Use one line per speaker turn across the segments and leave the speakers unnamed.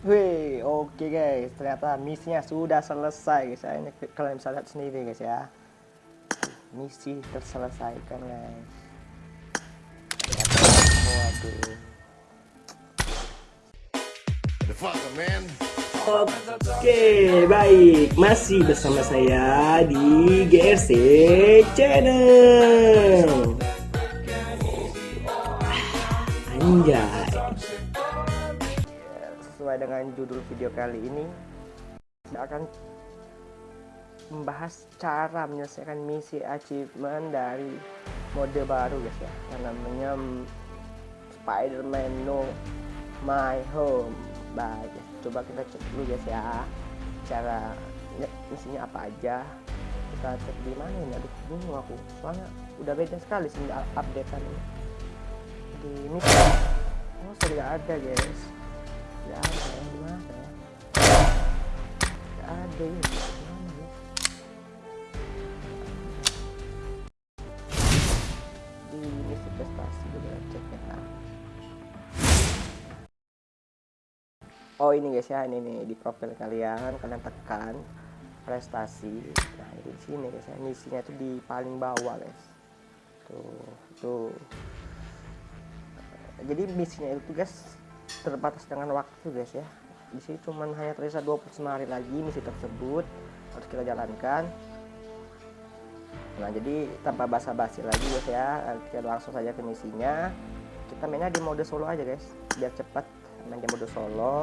Wih, oke guys, ternyata misinya sudah selesai guys. ya. Ini kalian bisa lihat sendiri guys ya. Misi terselesaikan guys. Waduh. Oke, baik. Masih bersama saya di GRC Channel. Anjay. Sesuai dengan judul video kali ini, saya akan membahas cara menyelesaikan misi achievement dari mode baru guys ya, yang namanya Spider-Man No My Home. Baik, coba kita cek dulu guys ya, cara misinya apa aja. Kita cek di mana ini? Aduh, bingung aku. Soalnya udah beda sekali sih updatean ini di misi. Oh, sudah ada guys. Tidak ada yang di mana ya? Tidak ada ini. Di ya. Oh ini guys ya, ini nih di profil kalian, kalian tekan prestasi. Nah di sini guys ya, misinya itu di paling bawah guys. Tuh, tuh. Jadi misinya itu guys terbatas dengan waktu guys ya. Di sini cuman hanya tersisa 29 hari lagi misi tersebut harus kita jalankan. Nah jadi tanpa basa-basi lagi guys ya, kita langsung saja ke misinya. Kita mainnya di mode solo aja guys, biar cepat main di mode solo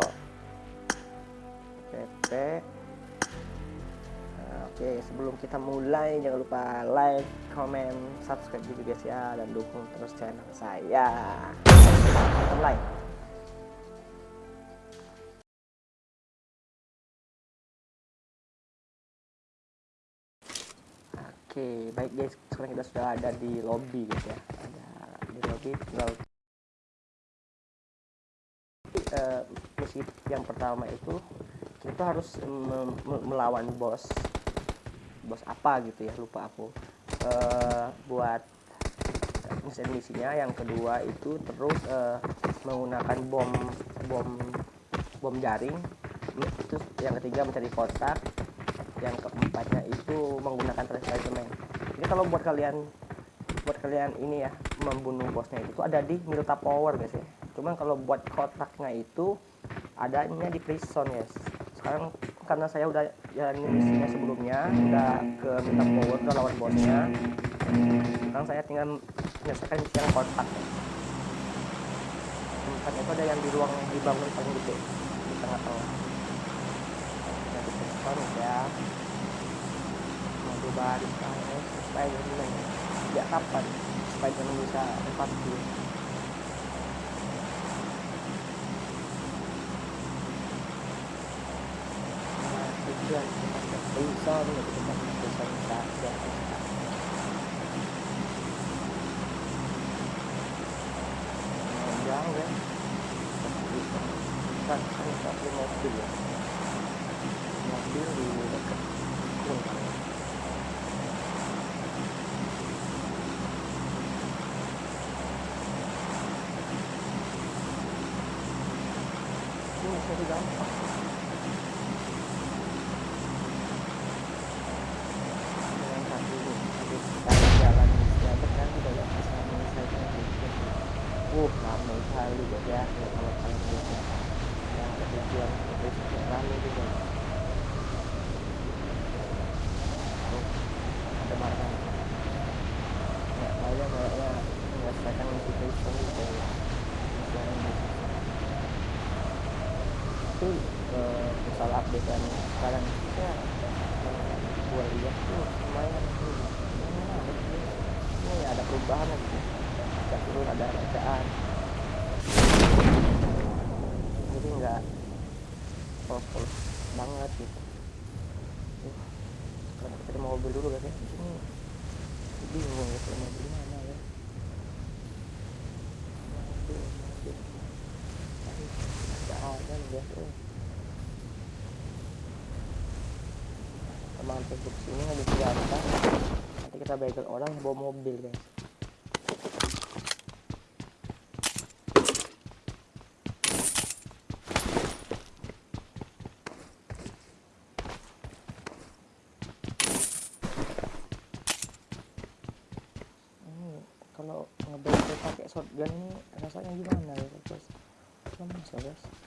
PP nah, oke sebelum kita mulai jangan lupa like comment subscribe juga guys ya dan dukung terus channel saya mulai oke baik guys. Sekarang kita sudah ada di lobby guys ya. Ada di lobby tinggal uh, misi yang pertama itu kita harus melawan bos. Bos apa gitu ya lupa aku. Uh, buat misi misinya yang kedua itu terus uh, menggunakan bom bom bom jaring. Itu yang ketiga mencari kotak yang keempatnya itu menggunakan treasure jadi kalau buat kalian buat kalian ini ya membunuh bosnya itu ada di Milta Power guys ya. Cuman kalau buat kotaknya itu adanya di prison guys. Sekarang karena saya udah jalanin misinya sebelumnya udah ke Milta Power udah lawan bosnya sekarang saya tinggal menyelesaikan misi yang kotak kotaknya itu ada yang di ruang dibangun paling gede di tengah-tengah ya mode baru sekarang Spider-Man sejak kapan Spider-Man bisa empat dulu tujuan ke prison gitu kita ke prison saja jauh ya kan kan satu mobil ya mobil di dekat kunang ini masih gampang dengan satu habis sekali jalan jalan kan udah gak bisa menyelesaikan itu uh ramai sekali guys ya ya kalau kalian lihat ya yang ada tujuan itu sudah ramai juga oh, ada makan ya saya kayaknya menyelesaikan misi prison gitu ya itu uh, yang sekarang ya gue lihat tuh lumayan tuh. Ini ada perubahan lagi. Tidak turun ada bacaan jadi nggak powerful banget gitu. Sekarang kita mau mobil dulu guys ya ini bingung ya kalau mobil mana ya. Mobil mobil ada ada. guys masuk ke sini habis diangkat nanti kita bagel orang bawa mobil guys hmm, kalau ngebel pakai shotgun ini rasanya gimana ya guys? lemas ya guys.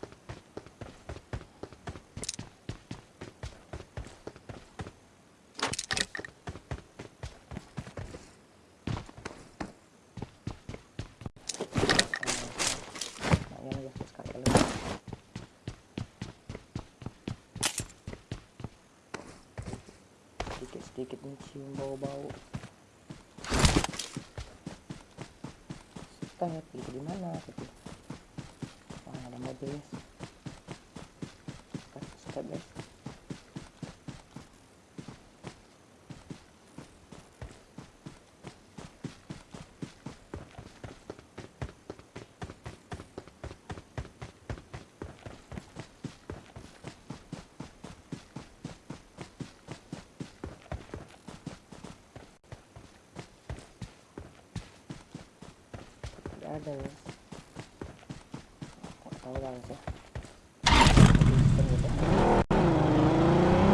Sedikit-sedikit mencium bau-bau. Step gitu di mana gitu. Wah ada mobil. Kasih step guys tidak ada ya nggak tahu lah guys ya Sistem gitu. Nggak tahu sih.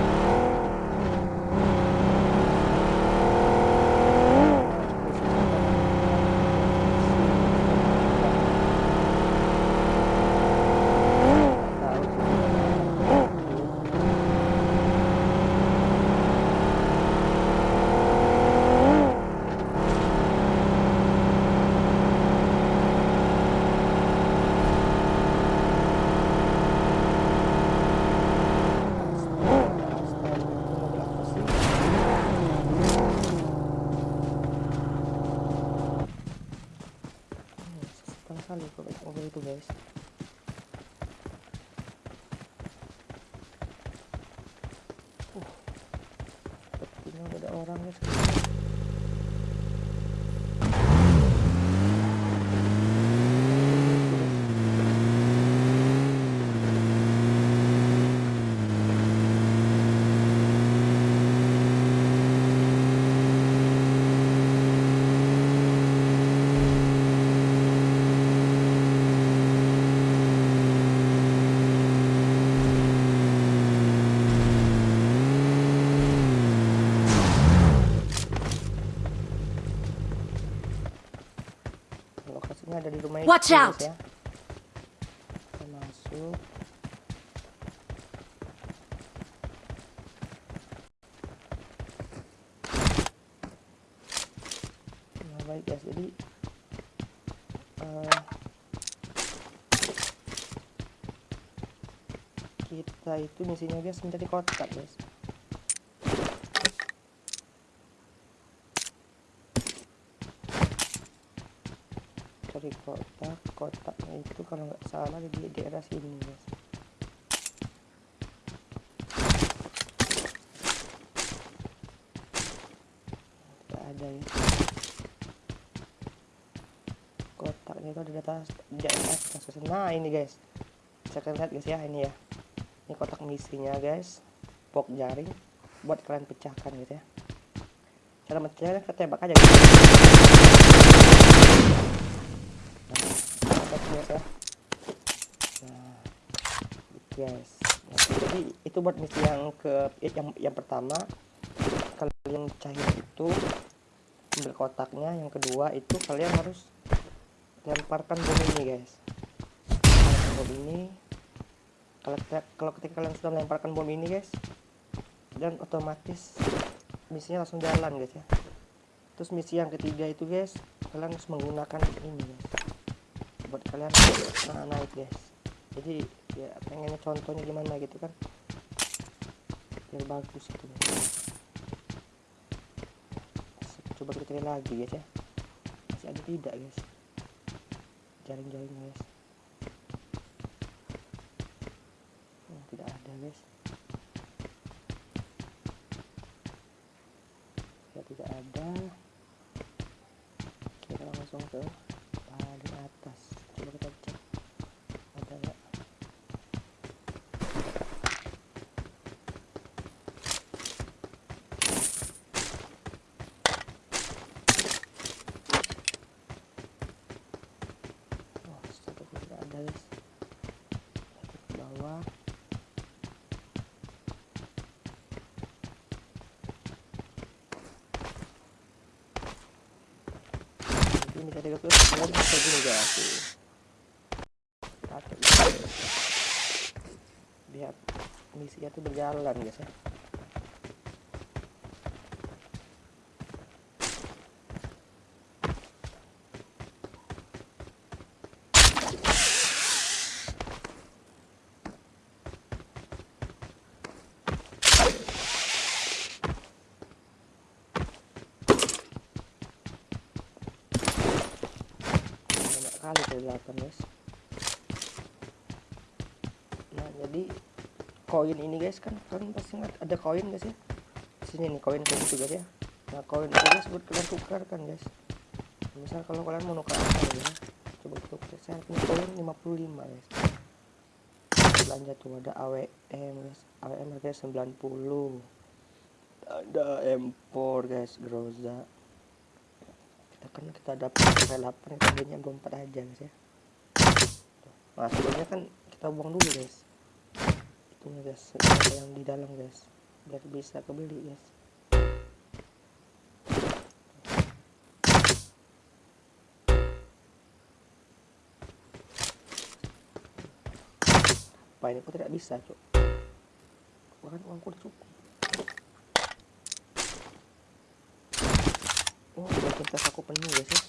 Astaga, astaga, itu mobil apa sih? Hmm, Susah kali kalau mobil itu guys. Uh, sepertinya udah ada orang guys. Lokasinya ada di rumah itu,
Watch
guys,
out!
ya. Kita masuk. Nah, baik guys, jadi eh, kita itu misinya guys mencari kotak guys. Cari kotak kotaknya itu kalau nggak salah di daerah sini guys tidak ada ya. Kotaknya itu ada di atas di atas nah ini guys. Saya akan lihat guys ya ini ya. Ini kotak misinya guys. Pok jaring buat kalian pecahkan gitu ya. Cara mencari kita tembak aja guys nah jadi itu buat misi yang ke eh, yang yang pertama kalian cair itu ambil kotaknya. Yang kedua itu kalian harus lemparkan bom ini guys. Bom ini. Kalau kalau ketika kalian sudah melemparkan bom ini guys dan otomatis misinya langsung jalan guys ya. Terus misi yang ketiga itu guys kalian harus menggunakan ini guys buat kalian nah, naik guys. Jadi ya pengennya contohnya gimana gitu kan. Biar bagus gitu guys. Coba kita cari lagi guys ya. Masih ada tidak guys? Jaring-jaring guys oh, tidak ada guys ya tidak ada kita langsung ke paling atas coba kita cek ada nggak oh satu pun tidak ada guys Kita ke bawah ini bisa 30 kalian bisa gini guys tuh. pakai gitu. biar misinya tuh berjalan guys ya kali ke delapan guys. Nah jadi koin ini guys kan kan pasti nggak ada koin guys ya sini nih koin kayak gitu guys ya. Nah koin itu guys buat kalian tukar kan guys. Misal kalau kalian mau tukar apa ya? Coba tukar saya punya koin 55 guys. Belanja tuh ada AWM guys. AWM harganya 90 ada M4 guys Groza kan kita dapat 8 kita belinya 24 aja guys ya nah sebelumnya kan kita buang dulu guys. Itunya guys. Senjata yang di dalam guys. Biar bisa kebeli guys. Apa ini? Kok tidak bisa cok bahkan uangku udah cukup oh bagian tas aku penuh guys ya.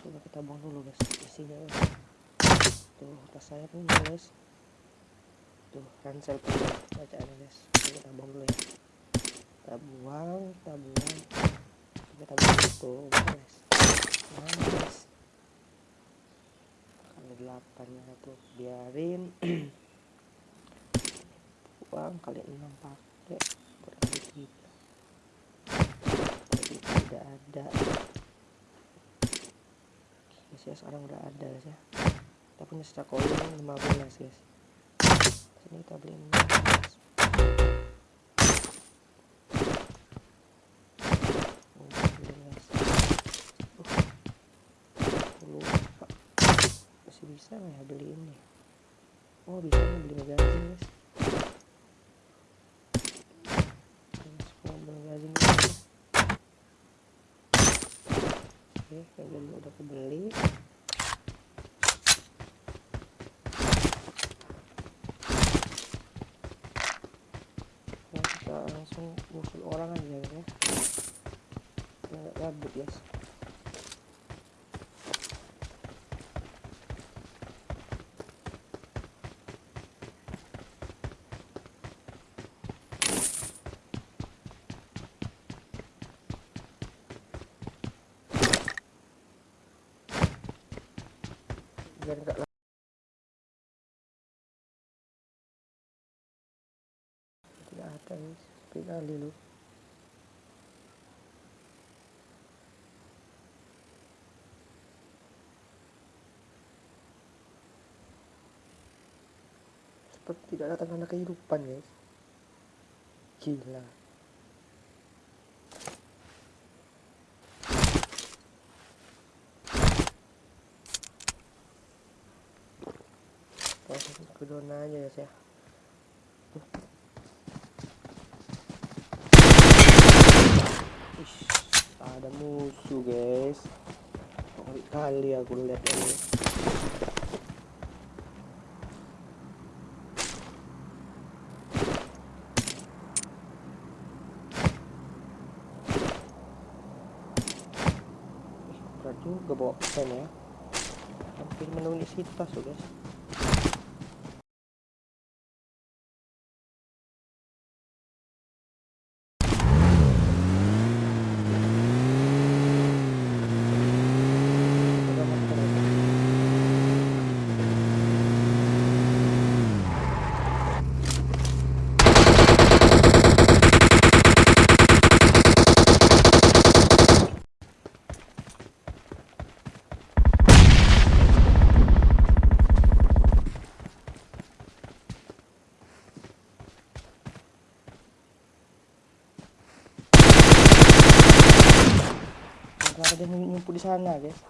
Coba kita buang dulu guys isinya guys tuh tas saya penuh guys. Tuh ransel penuh. Bacaannya guys. Oke, kita buang dulu ya. Kita buang kita buang. Kita buang tuh guys. Nice kali delapan ya tuh. Biarin. Buang kali enam pakai. Berarti tiga tidak ada. Guys ya sekarang udah ada guys ya. Kita punya sisa koin 15 guys. Sini kita beli 15 Oh, beli, guys. Uh, aku lupa. Masih bisa nggak ya beli ini? Oh bisa nih beli magazine Guys, oke magazine udah kebeli. Nah, kita langsung musuh orang aja ya. Nggak gabut guys biar nggak la- tidak ada guys sepi kali seperti tidak ada tanda kehidupan guys. Gila langsung ke aja ya Ish, ada musuh guys. Kali kali aku lihat ini. Berat juga bawa pen ya. Hampir memenuhi isi tas tuh guys kenapa dia ngumpul di sana guys?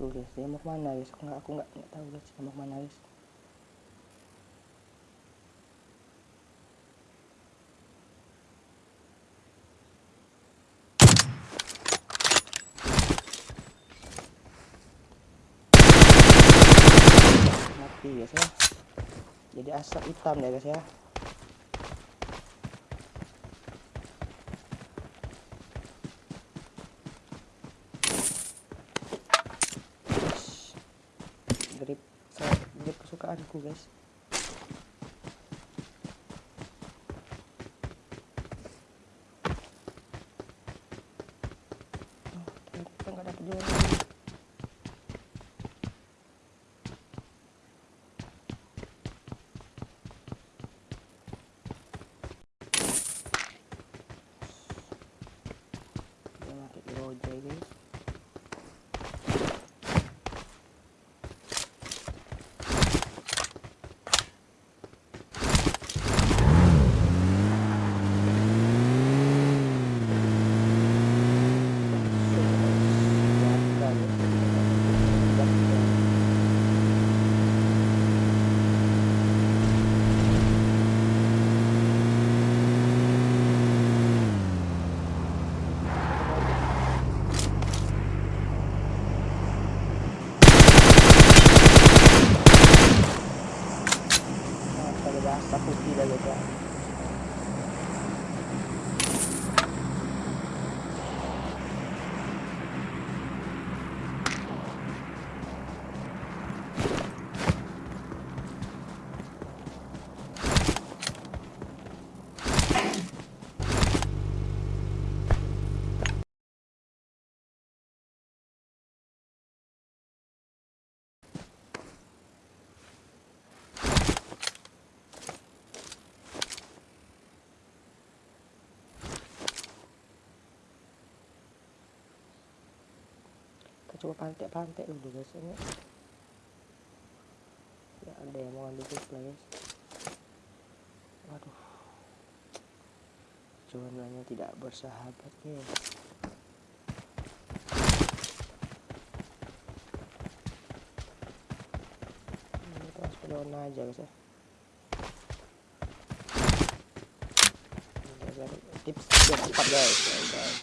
Tuh guys dia mau ke mana guys? Aku nggak aku nggak tahu guys dia mau ke mana guys. Mati guys ya jadi asap hitam ya guys ya. Grip grip kesukaanku guys. Oh, ternyata nggak dapet juga lagi. dia pakai roja guys Kalau bahasa putih dah guys ya. Coba pantai-pantai dulu guys ini. Ya ada yang mau ambil supply guys. Waduh. Cuananya tidak bersahabat guys. Daun aja guys ya. Tips cepat guys. guys.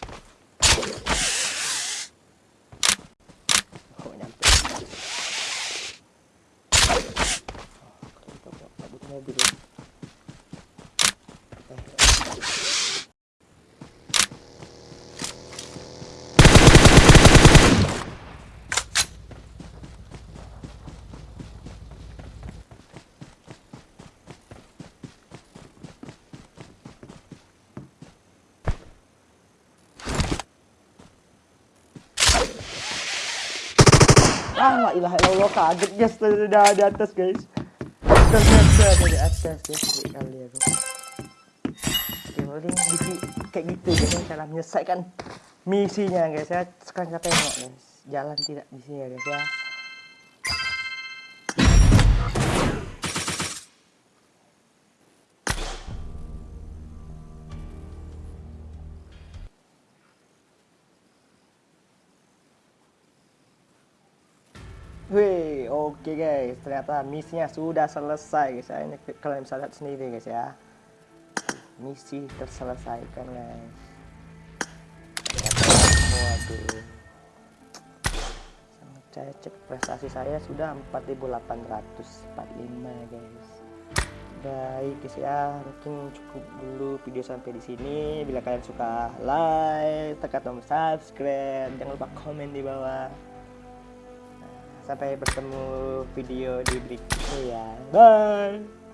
kok nyampe oh, kita nggak nggak butuh mobil. Ah la ilaha illallah kaget guys. Udah di atas guys ada di atas Ngeri kali aku oke paling misi kayak gitu guys cara menyelesaikan misinya guys ya. Sekarang kita tengok guys jalan tidak di sini ya guys ya Wih, oke guys, ternyata misinya sudah selesai guys. ya. Ini kalian bisa lihat sendiri guys ya. Misi terselesaikan guys. Waduh. Saya cek prestasi saya sudah 4845 guys. Baik guys ya, mungkin cukup dulu video sampai di sini. Bila kalian suka like, tekan tombol subscribe, jangan lupa komen di bawah. Sampai bertemu video di berikutnya ya. Bye.